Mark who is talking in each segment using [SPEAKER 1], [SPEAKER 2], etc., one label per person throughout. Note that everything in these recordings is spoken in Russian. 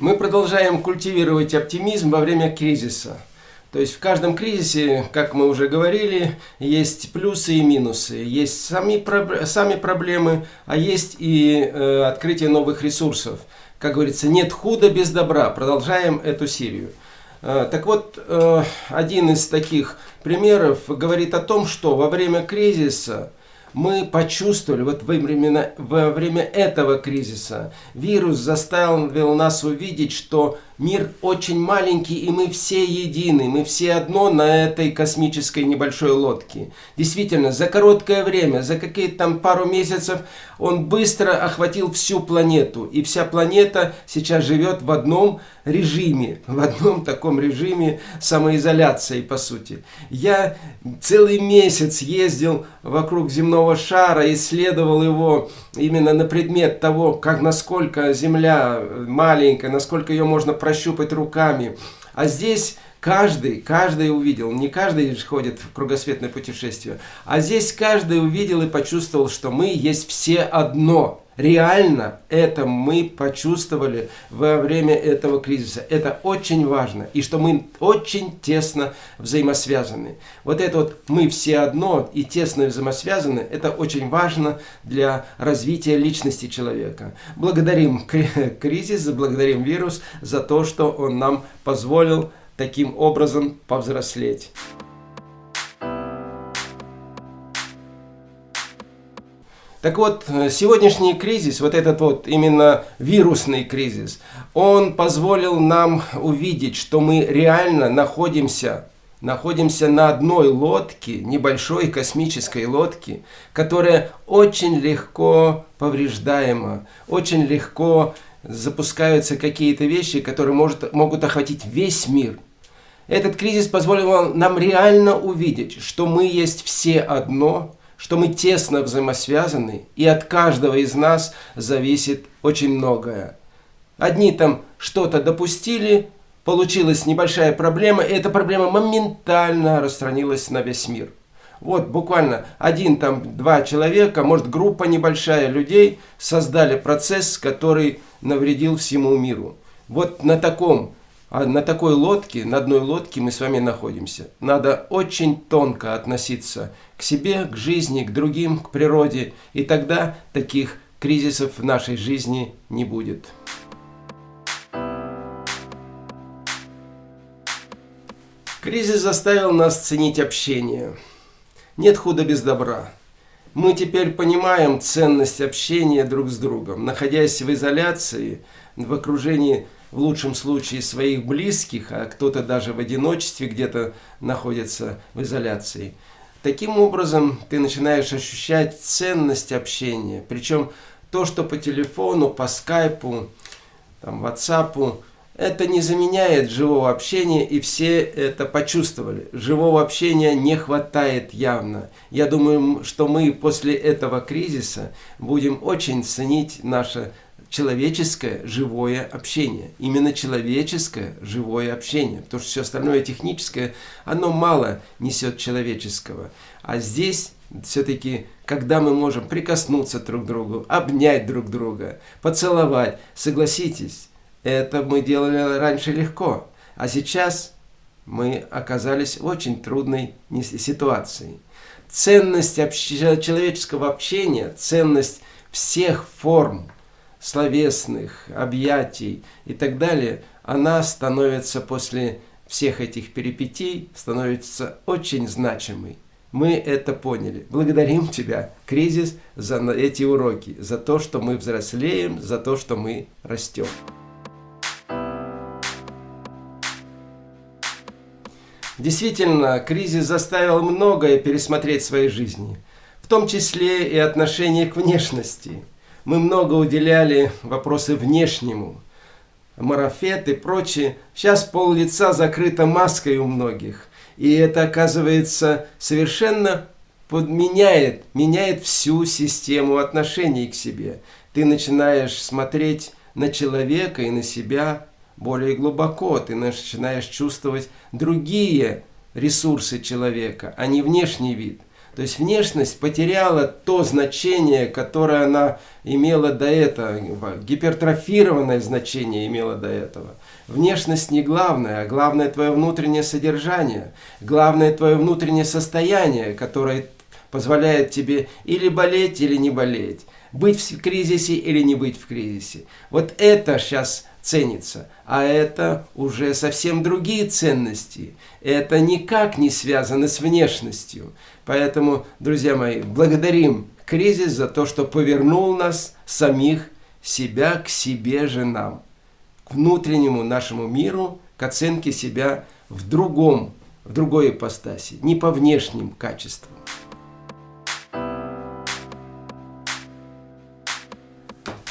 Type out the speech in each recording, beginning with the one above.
[SPEAKER 1] Мы продолжаем культивировать оптимизм во время кризиса. То есть в каждом кризисе, как мы уже говорили, есть плюсы и минусы. Есть сами, сами проблемы, а есть и э, открытие новых ресурсов. Как говорится, нет худа без добра. Продолжаем эту серию. Э, так вот, э, один из таких примеров говорит о том, что во время кризиса мы почувствовали, вот во время, во время этого кризиса, вирус заставил нас увидеть, что Мир очень маленький, и мы все едины, мы все одно на этой космической небольшой лодке. Действительно, за короткое время, за какие-то там пару месяцев, он быстро охватил всю планету. И вся планета сейчас живет в одном режиме, в одном таком режиме самоизоляции, по сути. Я целый месяц ездил вокруг земного шара, исследовал его именно на предмет того, как насколько Земля маленькая, насколько ее можно пройти прощупать руками. А здесь каждый, каждый увидел, не каждый ходит в кругосветное путешествие, а здесь каждый увидел и почувствовал, что мы есть все одно. Реально это мы почувствовали во время этого кризиса. Это очень важно. И что мы очень тесно взаимосвязаны. Вот это вот мы все одно и тесно взаимосвязаны, это очень важно для развития личности человека. Благодарим кризис, благодарим вирус за то, что он нам позволил таким образом повзрослеть. Так вот, э, сегодняшний кризис, вот этот вот именно вирусный кризис, он позволил нам увидеть, что мы реально находимся, находимся на одной лодке, небольшой космической лодке, которая очень легко повреждаема, очень легко запускаются какие-то вещи, которые может, могут охватить весь мир. Этот кризис позволил нам реально увидеть, что мы есть все одно – что мы тесно взаимосвязаны, и от каждого из нас зависит очень многое. Одни там что-то допустили, получилась небольшая проблема, и эта проблема моментально распространилась на весь мир. Вот буквально один там, два человека, может группа небольшая людей создали процесс, который навредил всему миру. Вот на таком а на такой лодке, на одной лодке мы с вами находимся. Надо очень тонко относиться к себе, к жизни, к другим, к природе. И тогда таких кризисов в нашей жизни не будет. Кризис заставил нас ценить общение. Нет худа без добра. Мы теперь понимаем ценность общения друг с другом. Находясь в изоляции, в окружении в лучшем случае своих близких, а кто-то даже в одиночестве где-то находится в изоляции. Таким образом, ты начинаешь ощущать ценность общения. Причем то, что по телефону, по скайпу, там, ватсапу, это не заменяет живого общения, и все это почувствовали. Живого общения не хватает явно. Я думаю, что мы после этого кризиса будем очень ценить наше человеческое живое общение. Именно человеческое живое общение. Потому что все остальное техническое, оно мало несет человеческого. А здесь все-таки, когда мы можем прикоснуться друг к другу, обнять друг друга, поцеловать, согласитесь, это мы делали раньше легко. А сейчас мы оказались в очень трудной ситуации. Ценность общ... человеческого общения, ценность всех форм словесных, объятий и так далее, она становится после всех этих перипетий, становится очень значимой. Мы это поняли. Благодарим тебя, кризис, за эти уроки, за то, что мы взрослеем, за то, что мы растем. Действительно, кризис заставил многое пересмотреть в своей жизни, в том числе и отношение к внешности – мы много уделяли вопросы внешнему, марафет и прочее. Сейчас пол лица закрыто маской у многих. И это, оказывается, совершенно подменяет, меняет всю систему отношений к себе. Ты начинаешь смотреть на человека и на себя более глубоко. Ты начинаешь чувствовать другие ресурсы человека, а не внешний вид. То есть внешность потеряла то значение, которое она имела до этого, гипертрофированное значение имела до этого. Внешность не главное, а главное твое внутреннее содержание, главное твое внутреннее состояние, которое позволяет тебе или болеть, или не болеть, быть в кризисе или не быть в кризисе. Вот это сейчас ценится, а это уже совсем другие ценности. Это никак не связано с внешностью. Поэтому, друзья мои, благодарим кризис за то, что повернул нас самих себя к себе же нам, к внутреннему нашему миру, к оценке себя в другом, в другой ипостаси, не по внешним качествам.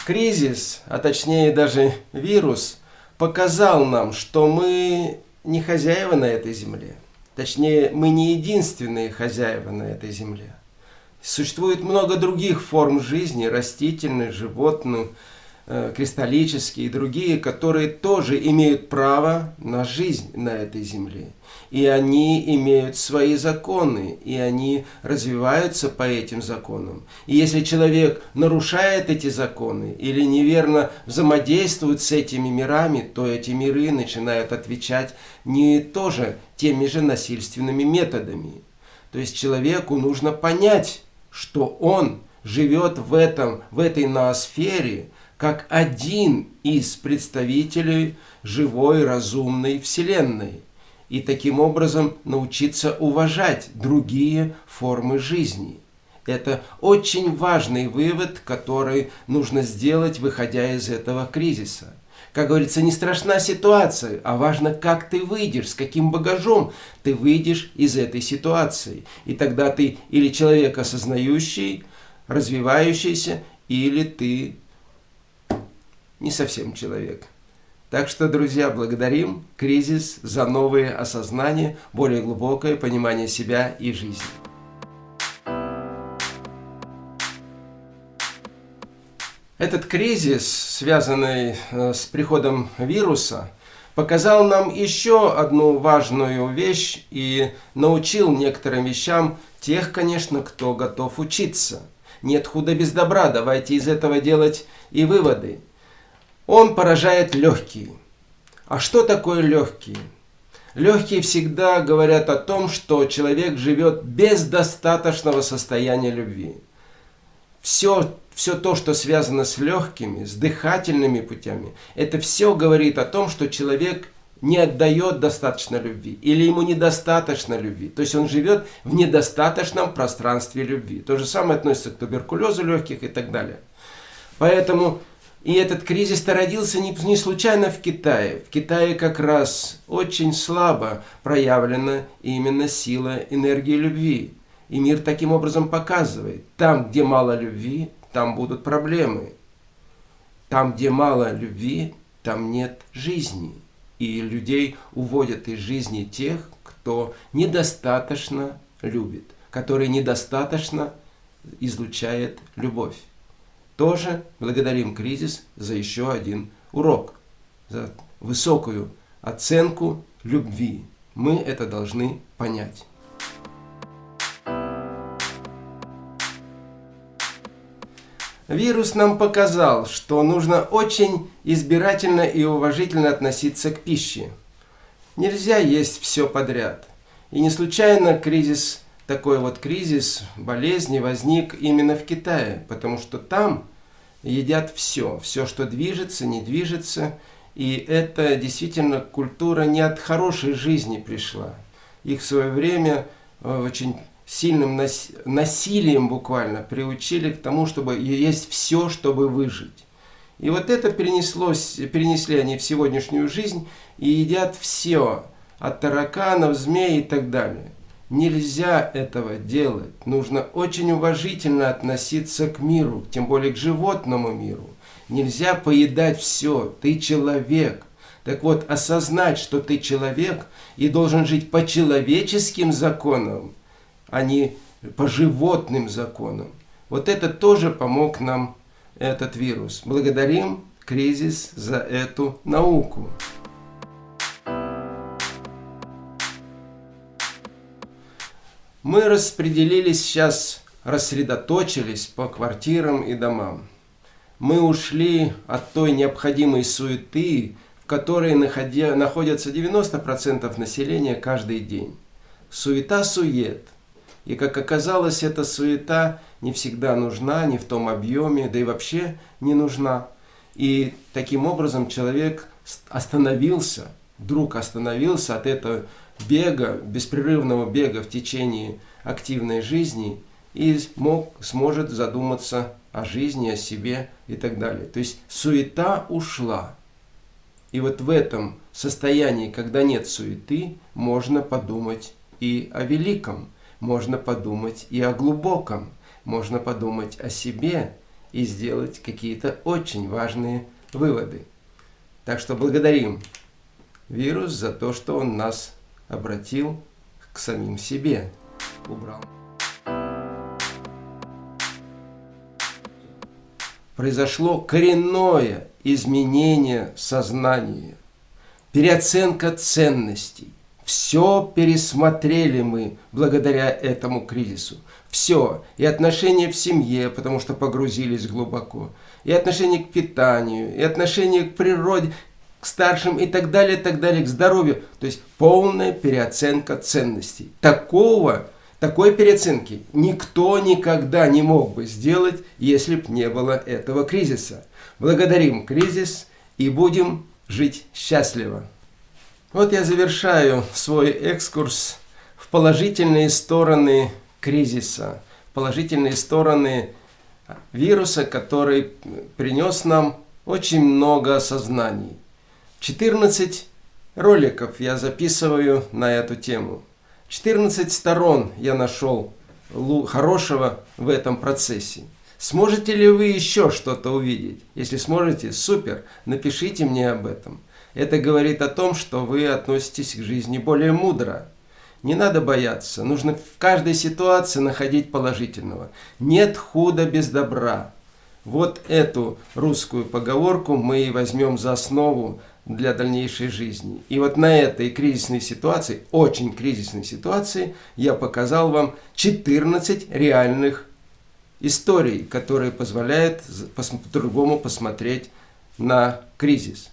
[SPEAKER 1] Кризис, а точнее даже вирус, показал нам, что мы не хозяева на этой земле. Точнее, мы не единственные хозяева на этой земле. Существует много других форм жизни, растительных, животных, кристаллические и другие, которые тоже имеют право на жизнь на этой земле и они имеют свои законы, и они развиваются по этим законам. И если человек нарушает эти законы или неверно взаимодействует с этими мирами, то эти миры начинают отвечать не тоже теми же насильственными методами. То есть человеку нужно понять, что он живет в, этом, в этой ноосфере, как один из представителей живой разумной Вселенной и таким образом научиться уважать другие формы жизни. Это очень важный вывод, который нужно сделать, выходя из этого кризиса. Как говорится, не страшна ситуация, а важно, как ты выйдешь, с каким багажом ты выйдешь из этой ситуации. И тогда ты или человек осознающий, развивающийся, или ты не совсем человек. Так что, друзья, благодарим кризис за новые осознания, более глубокое понимание себя и жизни. Этот кризис, связанный э, с приходом вируса, показал нам еще одну важную вещь и научил некоторым вещам тех, конечно, кто готов учиться. Нет худа без добра, давайте из этого делать и выводы. Он поражает легкие. А что такое легкие? Легкие всегда говорят о том, что человек живет без достаточного состояния любви. Все, все то, что связано с легкими, с дыхательными путями, это все говорит о том, что человек не отдает достаточно любви или ему недостаточно любви. То есть он живет в недостаточном пространстве любви. То же самое относится к туберкулезу легких и так далее. Поэтому и этот кризис-то родился не, не случайно в Китае. В Китае как раз очень слабо проявлена именно сила энергии любви. И мир таким образом показывает, там, где мало любви, там будут проблемы. Там, где мало любви, там нет жизни. И людей уводят из жизни тех, кто недостаточно любит, который недостаточно излучает любовь. Тоже благодарим кризис за еще один урок, за высокую оценку любви. Мы это должны понять. Вирус нам показал, что нужно очень избирательно и уважительно относиться к пище. Нельзя есть все подряд. И не случайно кризис такой вот кризис болезни возник именно в Китае, потому что там едят все, все, что движется, не движется, и это действительно культура не от хорошей жизни пришла. Их в свое время э, очень сильным насилием буквально приучили к тому, чтобы есть все, чтобы выжить. И вот это перенеслось, перенесли они в сегодняшнюю жизнь и едят все, от тараканов, змей и так далее. Нельзя этого делать. Нужно очень уважительно относиться к миру, тем более к животному миру. Нельзя поедать все. Ты человек. Так вот, осознать, что ты человек и должен жить по человеческим законам, а не по животным законам. Вот это тоже помог нам этот вирус. Благодарим кризис за эту науку. Мы распределились сейчас, рассредоточились по квартирам и домам. Мы ушли от той необходимой суеты, в которой находя, находятся 90% населения каждый день. Суета-сует. И как оказалось, эта суета не всегда нужна, не в том объеме, да и вообще не нужна. И таким образом человек остановился, вдруг остановился от этого бега, беспрерывного бега в течение активной жизни и мог, сможет задуматься о жизни, о себе и так далее. То есть суета ушла. И вот в этом состоянии, когда нет суеты, можно подумать и о великом, можно подумать и о глубоком, можно подумать о себе и сделать какие-то очень важные выводы. Так что благодарим вирус за то, что он нас обратил к самим себе. Убрал. Произошло коренное изменение сознания, переоценка ценностей. Все пересмотрели мы благодаря этому кризису. Все. И отношения в семье, потому что погрузились глубоко. И отношение к питанию, и отношение к природе, к старшим и так далее, и так далее, к здоровью. То есть полная переоценка ценностей. Такого, такой переоценки никто никогда не мог бы сделать, если бы не было этого кризиса. Благодарим кризис и будем жить счастливо. Вот я завершаю свой экскурс в положительные стороны кризиса, положительные стороны вируса, который принес нам очень много осознаний. 14 роликов я записываю на эту тему. 14 сторон я нашел хорошего в этом процессе. Сможете ли вы еще что-то увидеть? Если сможете, супер, напишите мне об этом. Это говорит о том, что вы относитесь к жизни более мудро. Не надо бояться, нужно в каждой ситуации находить положительного. Нет худа без добра. Вот эту русскую поговорку мы и возьмем за основу для дальнейшей жизни. И вот на этой кризисной ситуации, очень кризисной ситуации, я показал вам 14 реальных историй, которые позволяют по-другому посмотреть на кризис.